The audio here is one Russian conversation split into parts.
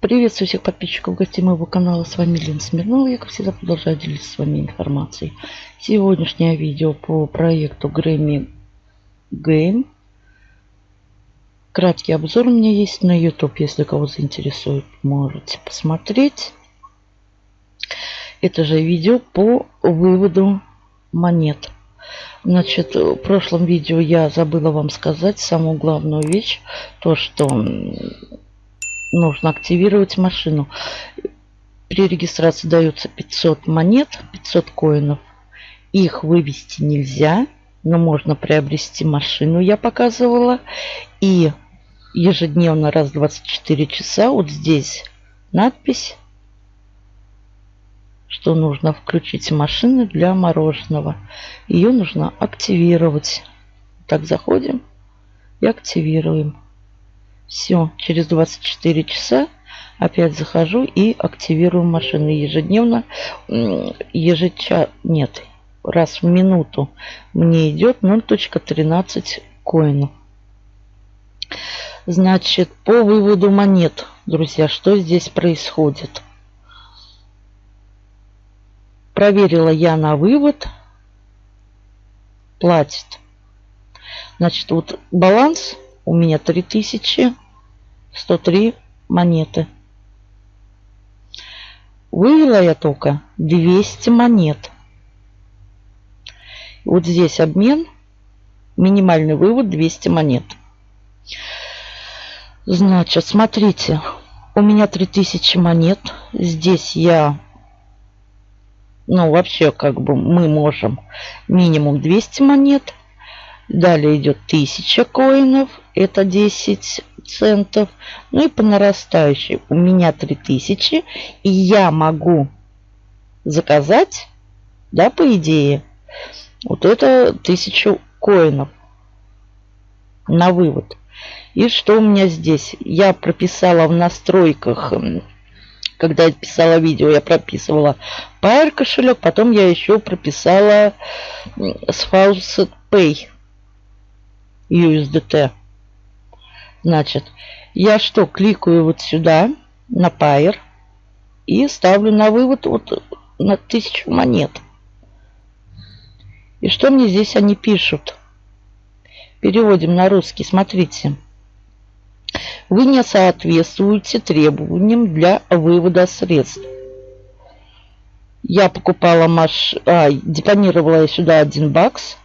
Приветствую всех подписчиков гостей моего канала. С вами Лена Смирнова. Я, как всегда, продолжаю делиться с вами информацией. Сегодняшнее видео по проекту Grammy Game. Краткий обзор у меня есть на YouTube. Если кого заинтересует, можете посмотреть. Это же видео по выводу монет. Значит, в прошлом видео я забыла вам сказать самую главную вещь. То, что нужно активировать машину. При регистрации дается 500 монет, 500 коинов. Их вывести нельзя, но можно приобрести машину, я показывала. И ежедневно раз в 24 часа вот здесь надпись, что нужно включить машину для мороженого. Ее нужно активировать. Так, заходим и активируем. Все, через 24 часа опять захожу и активирую машины ежедневно. Ежеча... Нет, раз в минуту мне идет 0.13 коинов. Значит, по выводу монет, друзья, что здесь происходит? Проверила я на вывод. Платит. Значит, вот баланс у меня 3103 монеты. Вывела я только 200 монет. Вот здесь обмен. Минимальный вывод 200 монет. Значит, смотрите. У меня 3000 монет. Здесь я... Ну, вообще, как бы мы можем минимум 200 монет. Далее идет 1000 коинов это 10 центов. Ну и по нарастающей у меня 3000. И я могу заказать, да, по идее, вот это 1000 коинов на вывод. И что у меня здесь? Я прописала в настройках, когда я писала видео, я прописывала Pair кошелек, потом я еще прописала с Faucet Pay USDT. Значит, я что, кликаю вот сюда, на Pair, и ставлю на вывод вот на 1000 монет. И что мне здесь они пишут? Переводим на русский. Смотрите. Вы не соответствуете требованиям для вывода средств. Я покупала маш... А, депонировала я сюда один бакс.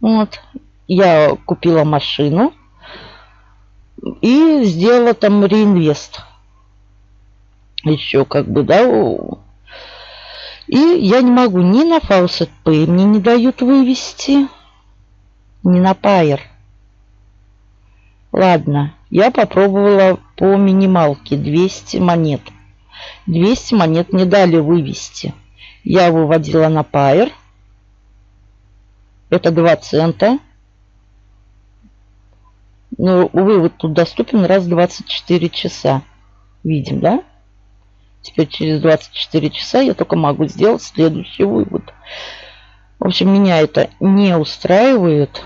Вот. Я купила машину и сделала там реинвест. Еще как бы, да. И я не могу ни на Faucet Pay, мне не дают вывести, ни на Pair. Ладно, я попробовала по минималке 200 монет. 200 монет не дали вывести. Я выводила на Pair. Это 2 цента. Но ну, вывод тут доступен раз в 24 часа. Видим, да? Теперь через 24 часа я только могу сделать следующий вывод. В общем, меня это не устраивает.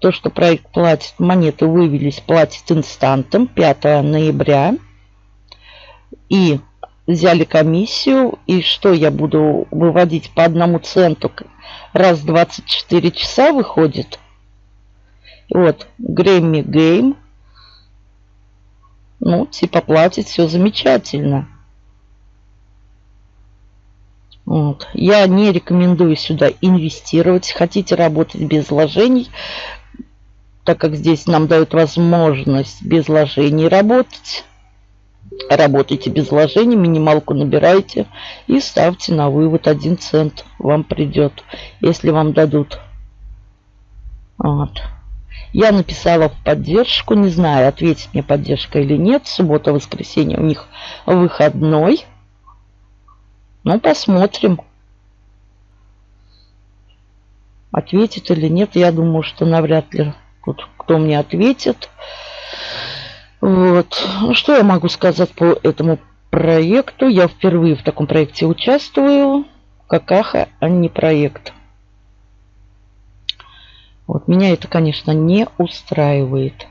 То, что проект платит, монеты вывелись, платит инстантом 5 ноября. И взяли комиссию. И что я буду выводить по одному центу раз в 24 часа выходит? Вот, Грэмми Гейм. Ну, типа платит, все замечательно. Вот. Я не рекомендую сюда инвестировать. Хотите работать без вложений, так как здесь нам дают возможность без вложений работать. Работайте без вложений, минималку набирайте и ставьте на вывод 1 цент. Вам придет, если вам дадут. Вот. Я написала в поддержку, не знаю, ответит мне поддержка или нет. Суббота, воскресенье у них выходной. Ну, посмотрим. Ответит или нет, я думаю, что навряд ли тут кто мне ответит. Вот. Ну, что я могу сказать по этому проекту? Я впервые в таком проекте участвую. Какаха, а не проект. Вот меня это, конечно, не устраивает.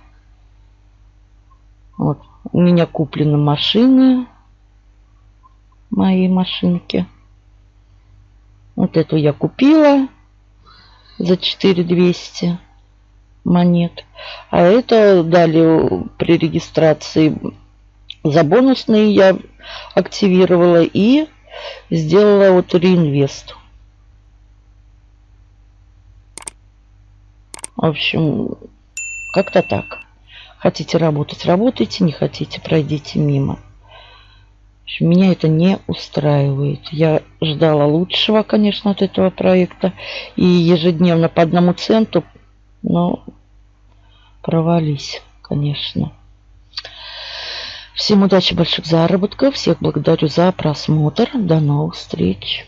Вот У меня куплены машины. Мои машинки. Вот эту я купила за 4200 монет. А это дали при регистрации за бонусные я активировала и сделала вот реинвест. В общем, как-то так. Хотите работать, работайте, не хотите, пройдите мимо. Общем, меня это не устраивает. Я ждала лучшего, конечно, от этого проекта. И ежедневно по одному центу, но провались, конечно. Всем удачи, больших заработков. Всех благодарю за просмотр. До новых встреч.